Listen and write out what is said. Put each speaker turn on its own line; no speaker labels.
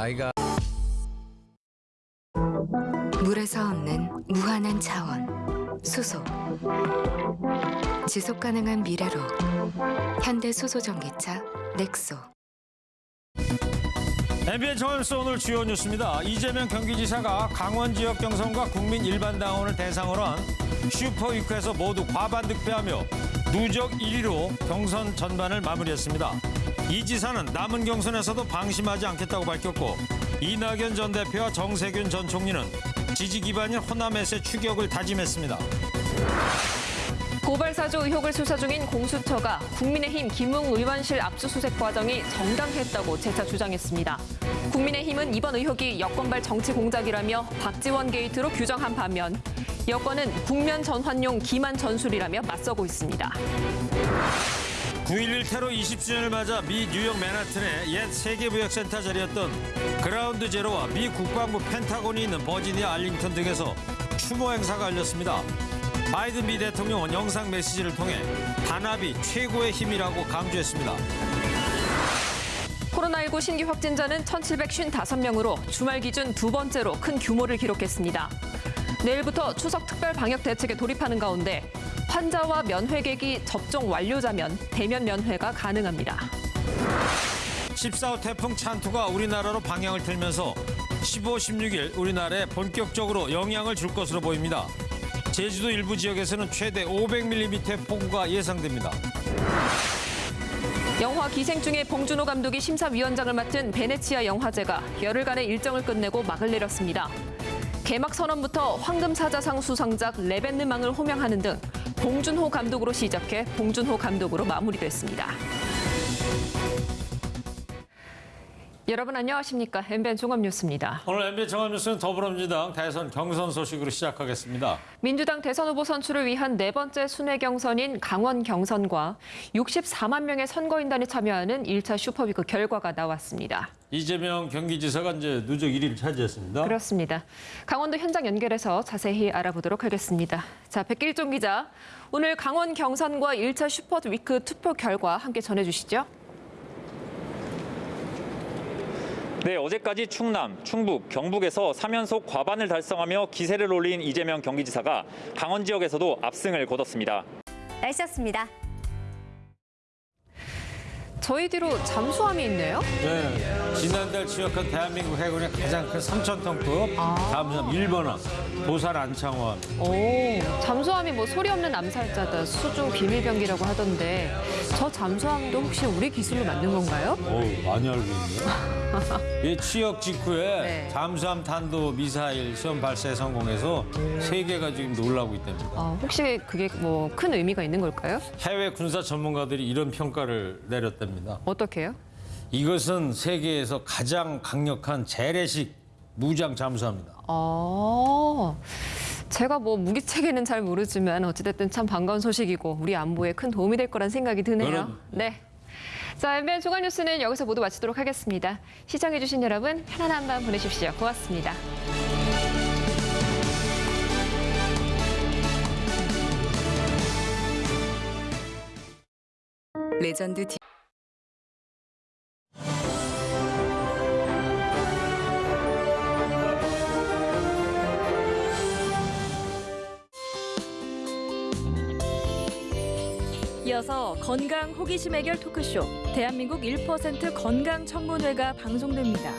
나이가
물에서 얻는 무한한 자원, 수소. 지속 가능한 미래로 현대 수소 전기차 넥소.
MBN 정원수 오늘 주요 뉴스입니다. 이재명 경기지사가 강원 지역 경선과 국민 일반 당원을 대상으로 한 슈퍼위크에서 모두 과반 득표하며 누적 1위로 경선 전반을 마무리했습니다. 이 지사는 남은 경선에서도 방심하지 않겠다고 밝혔고 이낙연 전 대표와 정세균 전 총리는 지지 기반인 호남에서의 추격을 다짐했습니다.
고발사주 의혹을 수사 중인 공수처가 국민의힘 김웅 의원실 압수수색 과정이 정당했다고 재차 주장했습니다. 국민의힘은 이번 의혹이 여권발 정치 공작이라며 박지원 게이트로 규정한 반면 여권은 국면 전환용 기만 전술이라며 맞서고 있습니다.
9.11 테러 20주년을 맞아 미 뉴욕 맨하튼의 옛 세계무역센터 자리였던 그라운드 제로와 미 국방부 펜타곤이 있는 버지니아 알링턴 등에서 추모 행사가 열렸습니다. 바이든 미 대통령은 영상 메시지를 통해 단합이 최고의 힘이라고 강조했습니다.
코로나19 신규 확진자는 1,755명으로 주말 기준 두 번째로 큰 규모를 기록했습니다. 내일부터 추석 특별 방역 대책에 돌입하는 가운데 환자와 면회객이 접종 완료자면 대면 면회가 가능합니다.
14호 태풍 찬투가 우리나라로 방향을 틀면서 15, 16일 우리나라에 본격적으로 영향을 줄 것으로 보입니다. 제주도 일부 지역에서는 최대 500mm의 폭우가 예상됩니다.
영화 기생충의 봉준호 감독이 심사위원장을 맡은 베네치아 영화제가 열흘간의 일정을 끝내고 막을 내렸습니다. 개막 선언부터 황금사자상 수상작 레벤느망을 호명하는 등 봉준호 감독으로 시작해 봉준호 감독으로 마무리됐습니다. 여러분 안녕하십니까? MBN 종합뉴스입니다.
오늘 MBN 종합뉴스는 더불어민주당 대선 경선 소식으로 시작하겠습니다.
민주당 대선 후보 선출을 위한 네 번째 순회 경선인 강원 경선과 64만 명의 선거인단이 참여하는 1차 슈퍼위크 결과가 나왔습니다.
이재명 경기지사가 이제 누적 1위를 차지했습니다.
그렇습니다. 강원도 현장 연결해서 자세히 알아보도록 하겠습니다. 자, 백길종 기자, 오늘 강원 경선과 1차 슈퍼위크 투표 결과 함께 전해주시죠.
네, 어제까지 충남, 충북, 경북에서 3연속 과반을 달성하며 기세를 올린 이재명 경기지사가 강원 지역에서도 압승을 거뒀습니다.
날씨였습니다.
저희 뒤로 잠수함이 있네요.
네, 지난달 취역한 대한민국 해군의 가장 큰 3,000톤급 잠수함 1번함 도산 안창원.
오, 잠수함이 뭐 소리 없는 암살자다, 수중 비밀병기라고 하던데 저 잠수함도 혹시 우리 기술로 만든 건가요?
어우, 많이 알고 있네요. 이 취역 직후에
네.
잠수함 탄도 미사일 시험 발사에 성공해서 세계가 지금 놀라고 있답니다.
어, 혹시 그게 뭐 큰 의미가 있는 걸까요?
해외 군사 전문가들이 이런 평가를 내렸답니다.
어떻게요?
이것은 세계에서 가장 강력한 재래식 무장 잠수함이다.
아, 제가 뭐 무기 체계는 잘 모르지만 어찌됐든 참 반가운 소식이고 우리 안보에 큰 도움이 될 거란 생각이 드네요. 네. 자, MBN 중간 뉴스는 여기서 모두 마치도록 하겠습니다. 시청해주신 여러분 편안한 밤 보내십시오. 고맙습니다.
레전드
이어서 건강 호기심 해결 토크쇼 대한민국 1% 건강 청문회가 방송됩니다.